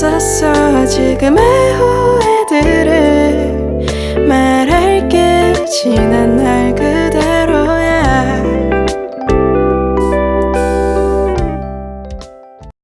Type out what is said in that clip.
있었어. 지금의 후